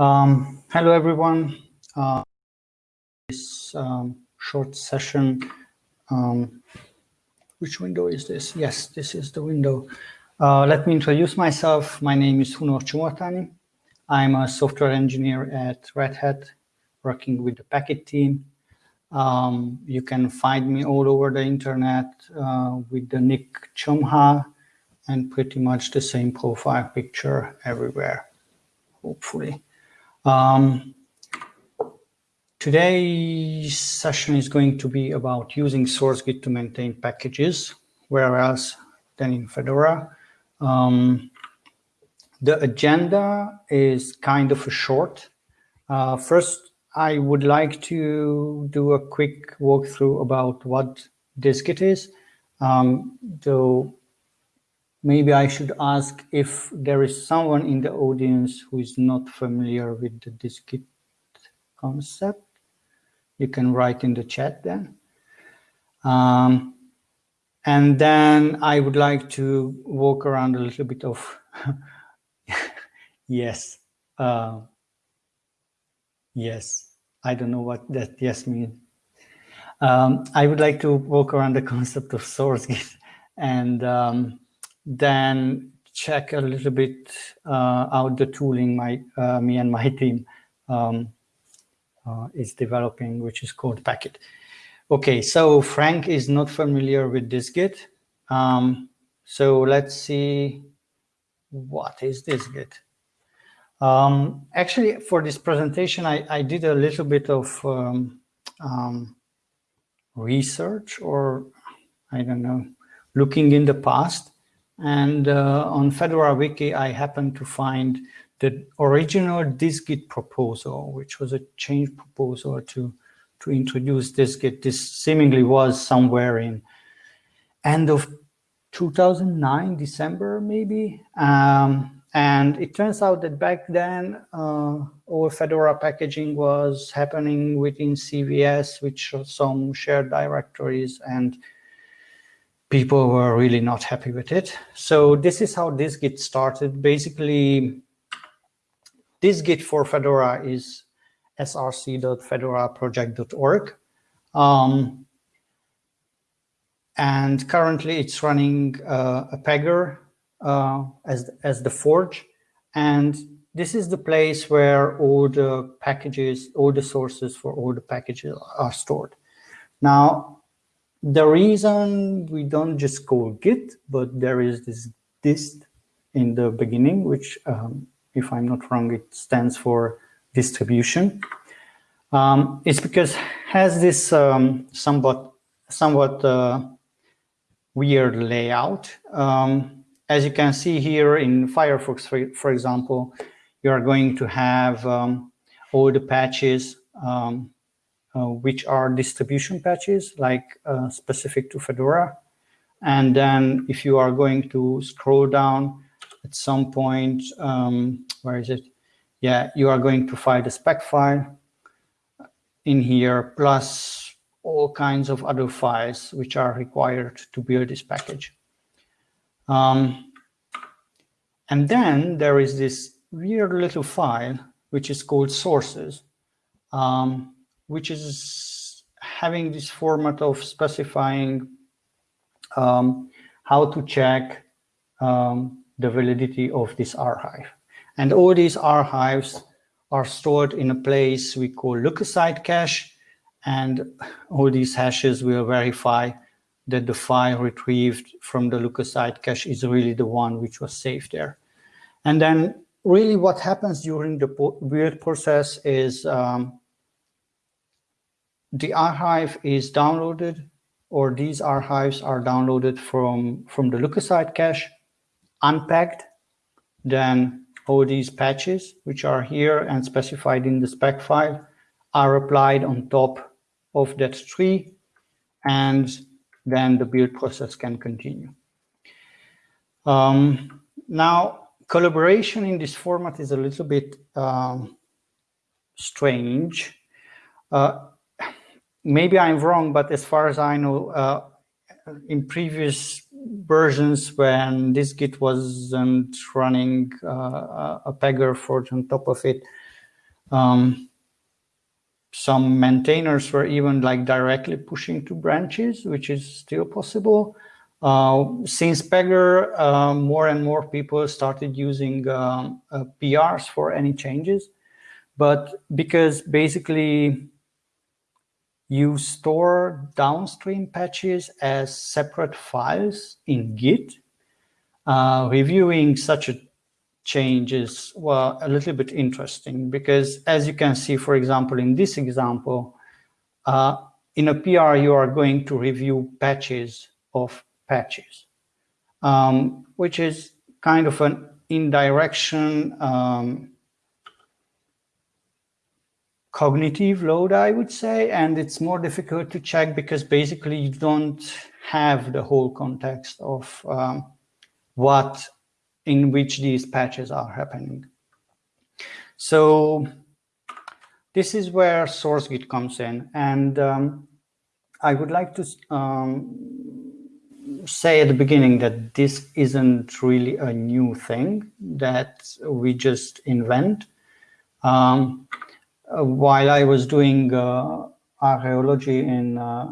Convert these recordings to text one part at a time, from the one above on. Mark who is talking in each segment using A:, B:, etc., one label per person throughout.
A: Um, hello, everyone. Uh, this um, short session. Um, which window is this? Yes, this is the window. Uh, let me introduce myself. My name is Hunor Csomortani. I'm a software engineer at Red Hat, working with the Packit team. Um, you can find me all over the internet uh, with the nick Chomha and pretty much the same profile picture everywhere, hopefully. Um, today's session is going to be about using SourceGit to maintain packages, where else than in Fedora. Um, the agenda is kind of short. Uh, first, I would like to do a quick walkthrough about what dist-git is. Um, though maybe I should ask if there is someone in the audience who is not familiar with the dist-git concept. You can write in the chat then. Um, and then I would like to walk around a little bit of, yes, uh, yes, I don't know what that yes means. Um, I would like to walk around the concept of SourceGit and um, then check a little bit uh, out the tooling my uh, me and my team um, uh, is developing, which is called Packit. Okay, so Frank is not familiar with dist-git. Um, so let's see what is dist-git. Um, actually, for this presentation, I, I, did a little bit of um, um research or I don't know, looking in the past. And uh, on Fedora Wiki, I happened to find the original dist-git proposal, which was a change proposal to, to introduce dist-git. This seemingly was somewhere in end of 2009, December, maybe. Um, and it turns out that back then, uh, all Fedora packaging was happening within CVS, which some shared directories and people were really not happy with it. So this is how dist-git started. Basically, dist-git for Fedora is src.fedoraproject.org. Um, and currently it's running uh, a Pagure uh, as, as the forge. And this is the place where all the packages, all the sources for all the packages are stored. Now, the reason we don't just call Git, but there is this dist in the beginning, which, um, if I'm not wrong, it stands for distribution. Um, it's because has this um, somewhat somewhat uh, weird layout. Um, as you can see here in Firefox, for, for example, you are going to have um, all the patches um, which are distribution patches, like uh, specific to Fedora. And then if you are going to scroll down at some point, um, where is it? Yeah, you are going to find a spec file in here, plus all kinds of other files which are required to build this package. Um, and then there is this weird little file, which is called sources. Um, which is having this format of specifying um, how to check um, the validity of this archive. And all these archives are stored in a place we call lookaside cache, and all these hashes will verify that the file retrieved from the lookaside cache is really the one which was saved there. And then really what happens during the build process is um, the archive is downloaded or these archives are downloaded from, from the lookaside cache, unpacked, then all these patches, which are here and specified in the spec file, are applied on top of that tree, and then the build process can continue. Um, now, collaboration in this format is a little bit um, strange. Uh, maybe I'm wrong, but as far as I know, uh, in previous versions when dist-git wasn't running uh, a Pagure forge on top of it, Um, some maintainers were even like directly pushing to branches, which is still possible. Uh, since Pagure, uh, more and more people started using um, uh, PRs for any changes. But because basically you store downstream patches as separate files in Git, uh, reviewing such a change is well, a little bit interesting because as you can see, for example, in this example, uh, in a PR, you are going to review patches of patches, um, which is kind of an indirection um, cognitive load, I would say, and it's more difficult to check because basically you don't have the whole context of um, what in which these patches are happening. So this is where SourceGit comes in, and um, I would like to um, say at the beginning that this isn't really a new thing that we just invent. Um, while I was doing uh, archaeology in uh,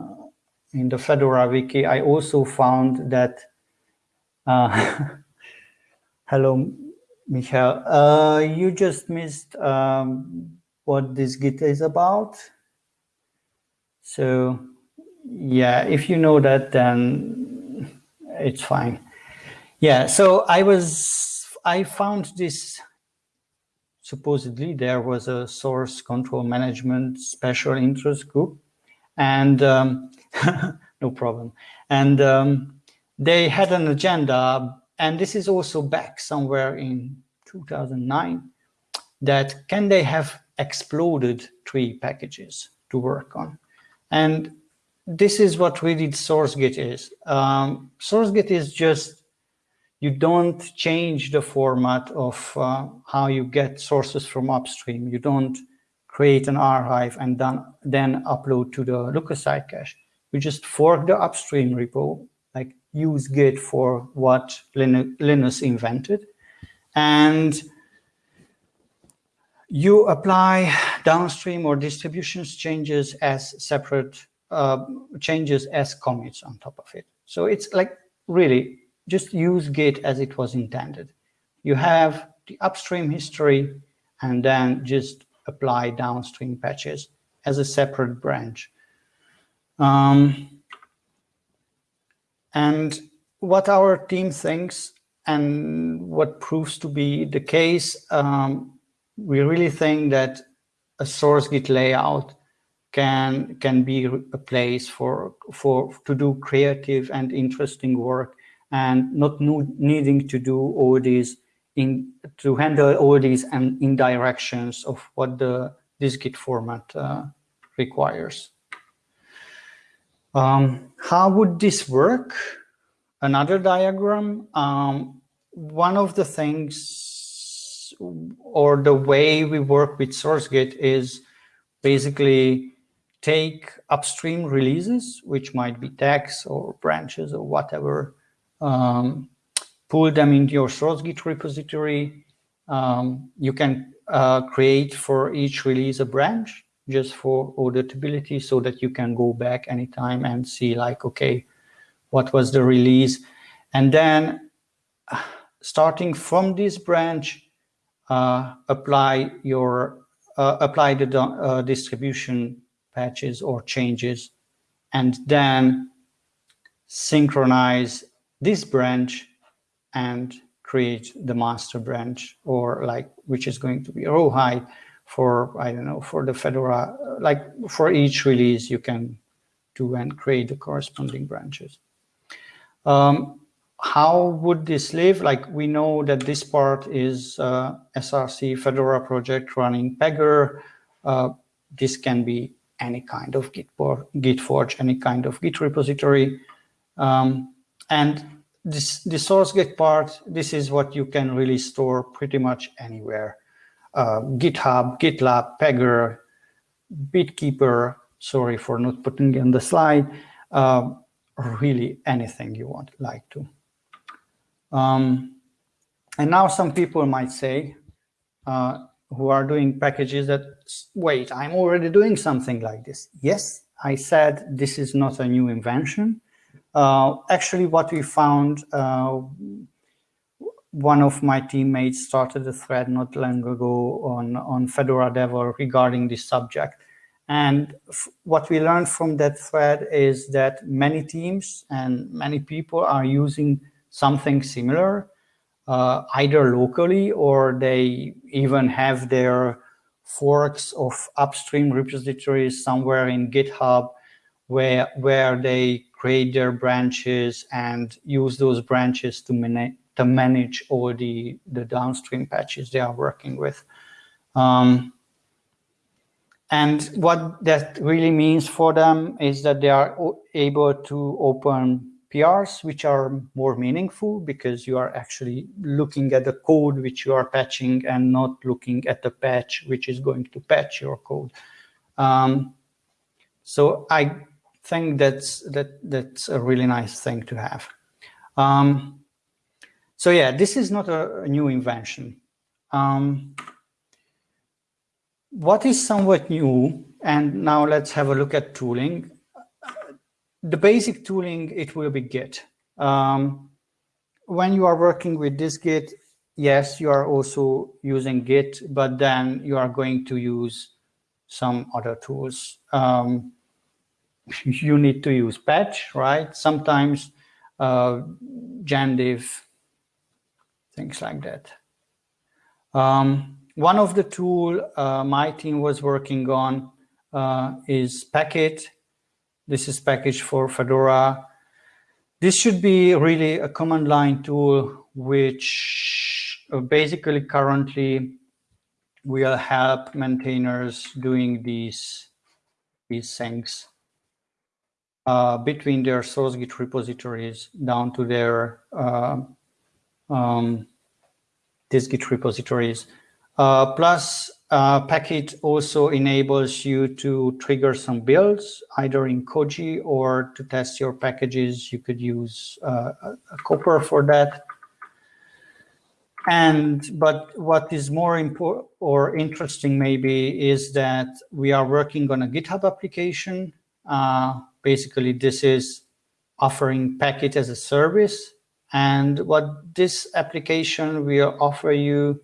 A: in the Fedora wiki, I also found that. Uh, hello, Michael. Uh, you just missed um, what dist-git is about. So, yeah, if you know that, then it's fine. Yeah, so I was, I found this, supposedly there was a source control management special interest group and um, no problem. And um, they had an agenda and this is also back somewhere in 2009 that can they have exploded tree packages to work on? And this is what really SourceGit is. Um, SourceGit is just, you don't change the format of uh, how you get sources from upstream. You don't create an archive and then, then upload to the lookaside cache. You just fork the upstream repo, like use Git for what Linus invented. And you apply downstream or distributions changes as separate uh, changes as commits on top of it. So it's like really just use Git as it was intended. You have the upstream history and then just apply downstream patches as a separate branch. Um, and what our team thinks and what proves to be the case, um, we really think that a source Git layout can can be a place for for to do creative and interesting work and not needing to do all these in to handle all these and indirections of what the dist-git format uh, requires. Um, how would this work? Another diagram. Um, one of the things or the way we work with SourceGit is basically take upstream releases, which might be tags or branches or whatever, um, pull them into your source Git repository. Um, you can uh, create for each release a branch just for auditability so that you can go back anytime and see like, okay, what was the release? And then starting from this branch, uh, apply your uh, apply the uh, distribution patches or changes, and then synchronize this branch and create the master branch or like which is going to be rawhide for I don't know for the Fedora like for each release you can do and create the corresponding branches. Um, how would this live? Like we know that this part is uh, SRC Fedora project running Pagure. Uh, this can be any kind of Git, forge any kind of Git repository. Um, and this the source Git part, this is what you can really store pretty much anywhere. Uh, GitHub, GitLab, Pagure, BitKeeper, sorry for not putting it on the slide, uh, really anything you want like to. Um, and now some people might say, uh, who are doing packages that, wait, I'm already doing something like this. Yes, I said this is not a new invention. Uh, actually, what we found, uh, one of my teammates started a thread not long ago on, on Fedora Dev regarding this subject. And what we learned from that thread is that many teams and many people are using something similar, uh, either locally or they even have their forks of upstream repositories somewhere in GitHub where, where they create their branches and use those branches to, manage to manage all the, the downstream patches they are working with. Um, and what that really means for them is that they are able to open PRs, which are more meaningful because you are actually looking at the code which you are patching and not looking at the patch which is going to patch your code. Um, so I think that's that that's a really nice thing to have. Um, so yeah, this is not a, a new invention. Um, what is somewhat new, and now let's have a look at tooling. The basic tooling, it will be Git. Um, when you are working with dist-git, yes, you are also using Git, but then you are going to use some other tools. Um, you need to use patch, right? Sometimes uh, things like that. Um, one of the tool uh, my team was working on uh, is Packit. This is package for Fedora. This should be really a command line tool, which uh, basically currently will help maintainers doing these, these things uh, between their source Git repositories down to their uh, um, Git repositories. Uh, plus, uh, Packit also enables you to trigger some builds, either in Koji or to test your packages. You could use uh, a Copr for that. And but what is more important or interesting maybe is that we are working on a GitHub application. Basically, this is offering Packit as a service. And what this application will offer you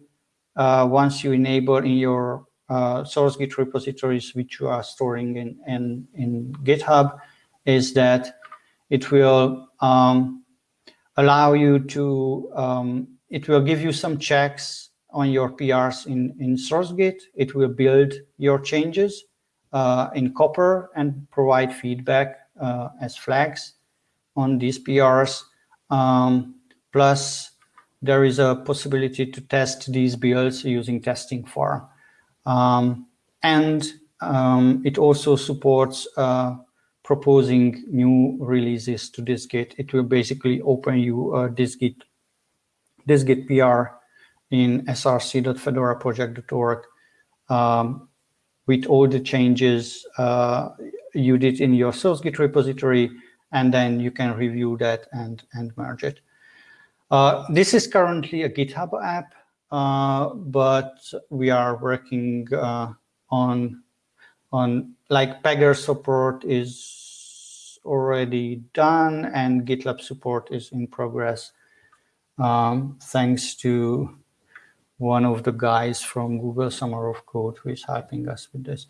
A: uh, once you enable in your uh, source Git repositories, which you are storing in, in, in GitHub, is that it will um, allow you to, um, it will give you some checks on your PRs in, in SourceGit. It will build your changes in Copr and provide feedback uh, as flags on these PRs. Um, plus, there is a possibility to test these builds using Testing Farm. Um, and um, it also supports uh, proposing new releases to dist-git. It will basically open you uh, dist-git, this Git PR in src.fedoraproject.org um, with all the changes uh, you did in your source Git repository, and then you can review that and, and merge it. Uh, this is currently a GitHub app, uh, but we are working uh, on, on like Pagure support is already done and GitLab support is in progress. Um, thanks to one of the guys from Google Summer of Code who is helping us with this.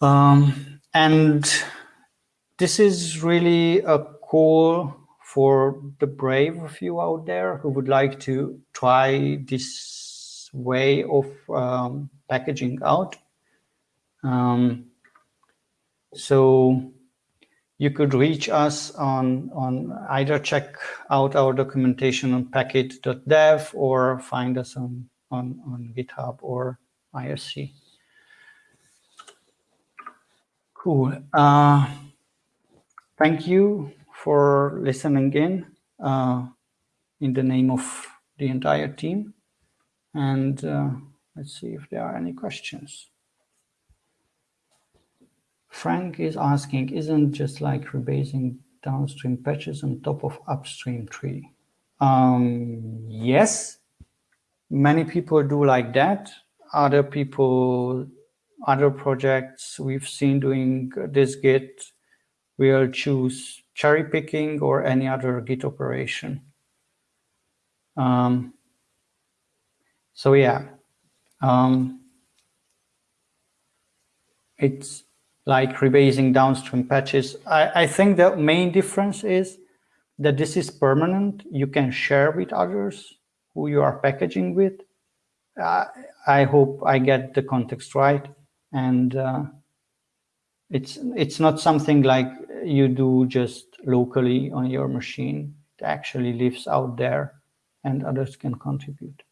A: Um, and this is really a call for the brave of you out there who would like to try this way of um, packaging out. Um, so you could reach us on, on either check out our documentation on packit.dev or find us on, on, on GitHub or IRC. Cool. Uh, thank you for listening in uh, in the name of the entire team. And uh, let's see if there are any questions. Frank is asking, isn't just like rebasing downstream patches on top of upstream tree? Um, yes, many people do like that. Other people, other projects we've seen doing this Git will choose cherry picking or any other Git operation. Um, so yeah, um, it's like rebasing downstream patches. I, I think the main difference is that this is permanent. You can share with others who you are packaging with. Uh, I hope I get the context right. And uh, it's, it's not something like you do just locally on your machine. It actually lives out there and others can contribute.